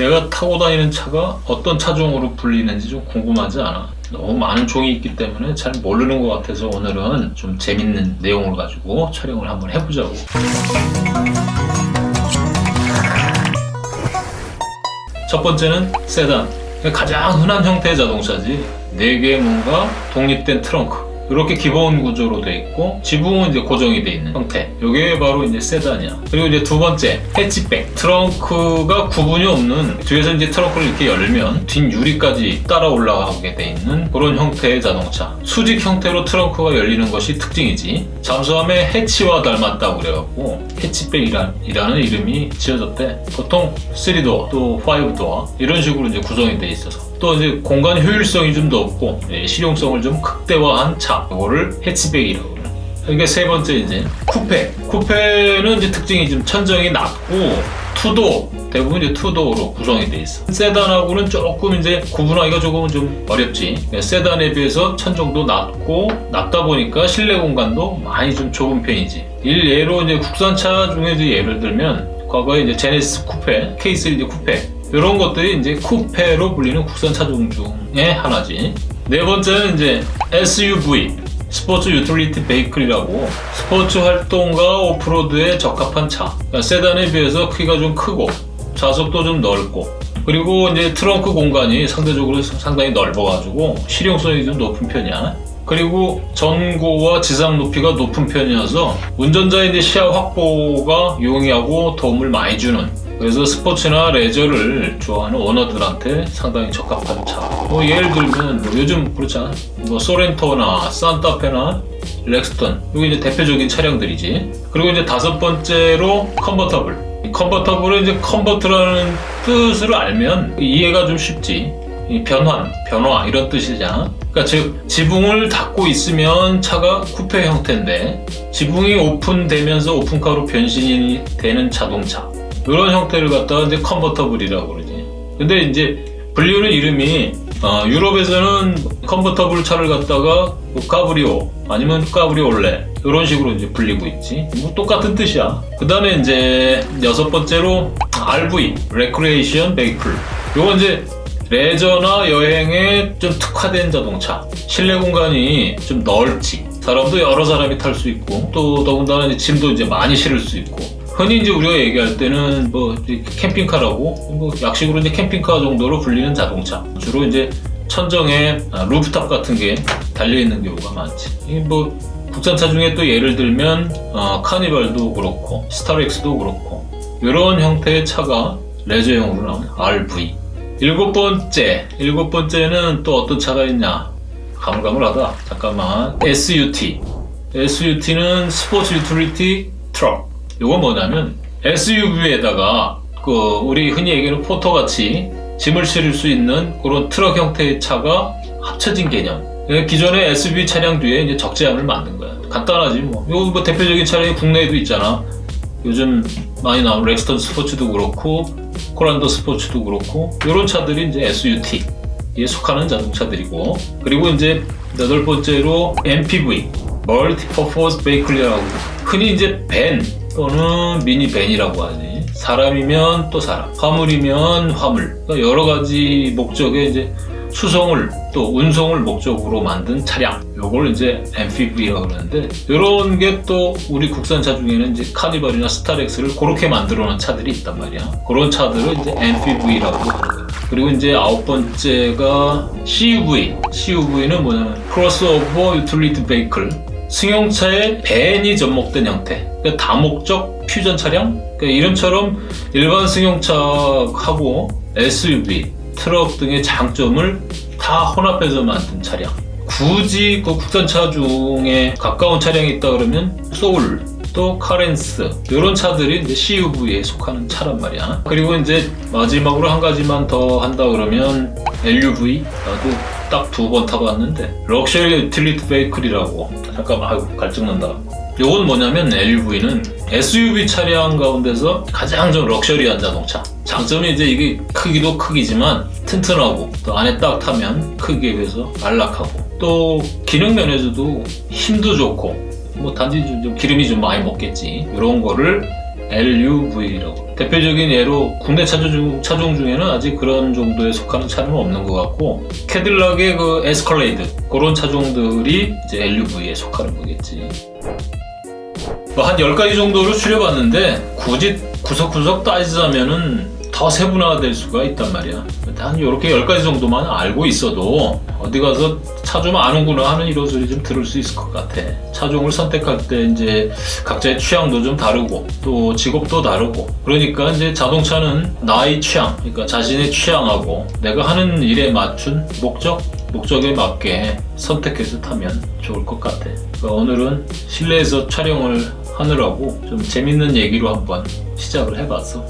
내가 타고 다니는 차가 어떤 차종으로 불리는지 좀 궁금하지 않아? 너무 많은 종이 있기 때문에 잘 모르는 것 같아서 오늘은 좀 재밌는 내용을 가지고 촬영을 한번 해보자고. 첫 번째는 세단. 가장 흔한 형태의 자동차지. 4개의 뭔가 독립된 트렁크. 이렇게 기본 구조로 돼 있고 지붕은 이제 고정이 돼 있는 형태. 이게 바로 이제 세단이야. 그리고 이제 두 번째 해치백. 트렁크가 구분이 없는 뒤에서 이제 트렁크를 이렇게 열면 뒷 유리까지 따라 올라가게 돼 있는 그런 형태의 자동차. 수직 형태로 트렁크가 열리는 것이 특징이지. 잠수함의 해치와 닮았다고 그래갖고 해치백이라는 이름이 지어졌대. 보통 3도어 또 5도어 이런 식으로 이제 구성이 돼 있어서 또 이제 공간 효율성이 좀 높고 예, 실용성을 좀 극대화한 차 이거를 해치백이라고 그래요. 이게 세 번째 이제 쿠페. 쿠페는 이제 특징이 좀 천정이 낮고 투도 대부분 이제 투도로 구성이 돼 있어. 세단하고는 조금 이제 구분하기가 조금은 좀 어렵지. 예, 세단에 비해서 천정도 낮고 낮다 보니까 실내 공간도 많이 좀 좁은 편이지. 일예로 이제 국산차 중에 이제 예를 들면 과거에 이제 제네시스 쿠페, K3 쿠페 이런 것들이 이제 쿠페로 불리는 국산 차 종 중에 하나지. 네 번째는 이제 SUV, sports utility vehicle이라고 스포츠 활동과 오프로드에 적합한 차. 그러니까 세단에 비해서 크기가 좀 크고 좌석도 좀 넓고 그리고 이제 트렁크 공간이 상대적으로 상당히 넓어가지고 실용성이 좀 높은 편이야. 그리고 전고와 지상 높이가 높은 편이어서 운전자의 이제 시야 확보가 용이하고 도움을 많이 주는 그래서 스포츠나 레저를 좋아하는 오너들한테 상당히 적합한 차. 뭐 예를 들면 뭐 요즘 그렇잖아. 뭐 소렌토나 산타페나 렉스턴 이게 이제 대표적인 차량들이지. 그리고 이제 다섯 번째로 컨버터블. 컨버터블은 이제 convert라는 뜻을 알면 이해가 좀 쉽지. 변환, 변화 이런 뜻이잖아. 그러니까 즉 지붕을 닫고 있으면 차가 쿠페 형태인데 지붕이 오픈되면서 오픈카로 변신이 되는 자동차. 이런 형태를 갖다가 이제 컨버터블이라고 그러지. 근데 이제 분류는 이름이 어, 유럽에서는 컨버터블 차를 갖다가 뭐 cabrio 아니면 cabriolet 이런 식으로 이제 불리고 있지. 뭐 똑같은 뜻이야. 그 다음에 이제 여섯 번째로 RV, recreation vehicle. 요건 이제 레저나 여행에 좀 특화된 자동차. 실내 공간이 좀 넓지. 사람도 여러 사람이 탈 수 있고 또 더군다나 짐도 이제 많이 실을 수 있고 흔히 이제 우리가 얘기할 때는 뭐 캠핑카라고 뭐 약식으로 이제 캠핑카 정도로 불리는 자동차 주로 이제 천정에 아, 루프탑 같은 게 달려 있는 경우가 많지. 뭐 국산차 중에 또 예를 들면 어, 카니발도 그렇고 스타렉스도 그렇고 이런 형태의 차가 레저용으로 나오는 RV. 일곱 번째, 일곱 번째는 또 어떤 차가 있냐? 가물가물하다. 잠깐만. SUT. SUT는 sports utility truck. 이건 뭐냐면 SUV에다가 그 우리 흔히 얘기하는 포터같이 짐을 실을 수 있는 그런 트럭 형태의 차가 합쳐진 개념. 기존의 SUV 차량 뒤에 이제 적재함을 만든 거야. 간단하지 뭐. 이거 뭐 대표적인 차량이 국내에도 있잖아. 요즘 많이 나온 렉스턴 스포츠도 그렇고 코란도 스포츠도 그렇고 이런 차들이 이제 SUT에 속하는 자동차들이고 그리고 이제 여덟 번째로 MPV multi purpose vehicle이라고 흔히 이제 밴 또는 미니 밴이라고 하지. 사람이면 또 사람 화물이면 화물. 그러니까 여러 가지 목적의 이제 수송을 또 운송을 목적으로 만든 차량. 요걸 이제 MPV라고 그러는데 이런 게 또 우리 국산차 중에는 이제 카니발이나 스타렉스를 그렇게 만들어 놓은 차들이 있단 말이야. 그런 차들을 이제 MPV라고 하는 거야 그리고 이제 아홉 번째가 CUV CUV는 뭐냐면 crossover utility vehicle 승용차의 밴이 접목된 형태. 그러니까 다목적 퓨전 차량? 그러니까 이름처럼 일반 승용차하고 SUV 트럭 등의 장점을 다 혼합해서 만든 차량. 굳이 그 국산차 중에 가까운 차량이 있다 그러면 소울 또 카렌스 이런 차들이 이제 CUV에 속하는 차란 말이야. 그리고 이제 마지막으로 한 가지만 더 한다 그러면 LUV 나도 딱 두 번 타봤는데 luxury utility vehicle이라고 잠깐만 아이고 갈증난다. 이건 뭐냐면 LUV는 SUV 차량 가운데서 가장 좀 럭셔리한 자동차. 장점이 이제 이게 크기도 크기지만 튼튼하고 또 안에 딱 타면 크기에 비해서 안락하고 또 기능 면에서도 힘도 좋고 뭐 단지 좀 기름이 좀 많이 먹겠지. 이런 거를 LUV라고. 대표적인 예로 국내 차종, 차종 중에는 아직 그런 정도에 속하는 차는 없는 것 같고 캐딜락의 그 에스컬레이드 그런 차종들이 이제 LUV에 속하는 거겠지. 뭐 한 10가지 정도로 추려봤는데 굳이 구석구석 따지자면은 더 세분화될 수가 있단 말이야. 한 이렇게 10가지 정도만 알고 있어도 어디 가서 차좀 아는구나 하는 이런 소리 좀 들을 수 있을 것 같아. 차종을 선택할 때 이제 각자의 취향도 좀 다르고 또 직업도 다르고 그러니까 이제 자동차는 나의 취향, 그러니까 자신의 취향하고 내가 하는 일에 맞춘 목적, 목적에 맞게 선택해서 타면 좋을 것 같아. 그러니까 오늘은 실내에서 촬영을 하느라고 좀 재밌는 얘기로 한번 시작을 해봤어.